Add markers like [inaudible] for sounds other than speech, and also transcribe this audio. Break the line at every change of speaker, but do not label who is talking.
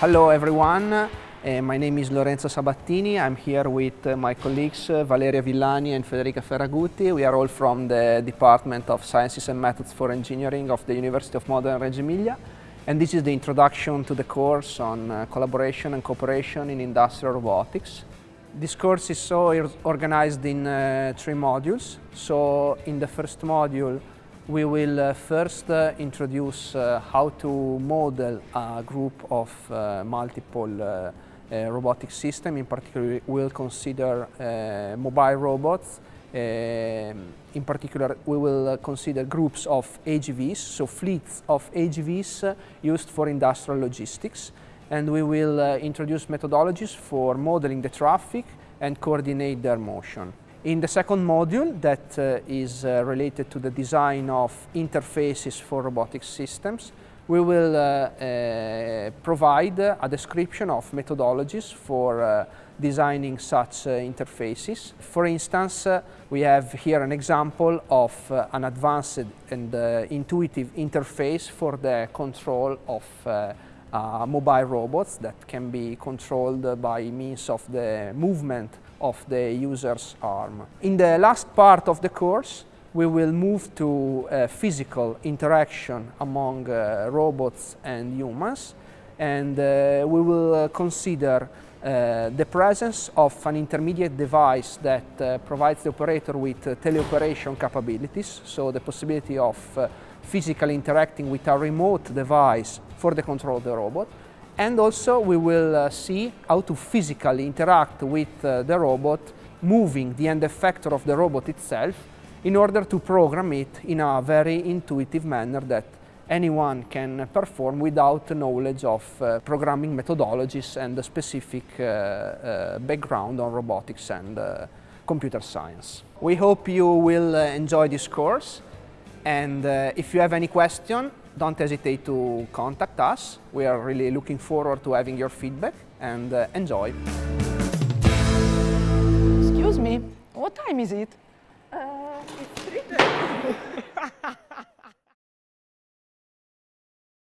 Hello everyone, uh, my name is Lorenzo Sabattini. I'm here with uh, my colleagues uh, Valeria Villani and Federica Ferraguti. We are all from the Department of Sciences and Methods for Engineering of the University of Modena Reggio Emilia. And this is the introduction to the course on uh, collaboration and cooperation in industrial robotics. This course is so organized in three modules. So in the first module, we will uh, first uh, introduce uh, how to model a group of uh, multiple uh, uh, robotic system. In particular, we'll consider mobile robots. in particular, we will consider groups of AGVs, so fleets of AGVs used for industrial logistics. And we will introduce methodologies for modeling the traffic and coordinate their motion. In the second module that uh, is uh, related to the design of interfaces for robotic systems, we will uh, uh provide a description of methodologies for uh, designing such uh, interfaces. For instance, we have here an example of an advanced and intuitive interface for the control of mobile robots that can be controlled by means of the movement of the user's arm. In the last part of the course, we will move to uh, physical interaction among uh, robots and humans and uh, we will uh, consider uh, the presence of an intermediate device that provides the operator with teleoperation capabilities, so the possibility of physically interacting with a remote device for the control of the robot. And also we will uh, see how to physically interact with uh, the robot, moving the end effector of the robot itself in order to program it in a very intuitive manner that anyone can perform without knowledge of uh, programming methodologies and the specific uh, uh, background on robotics and uh, computer science. We hope you will enjoy this course and if you have any question, don't hesitate to contact us. We are really looking forward to having your feedback and uh, enjoy.
Excuse me, what time is it?
Uh, it's 3 [laughs]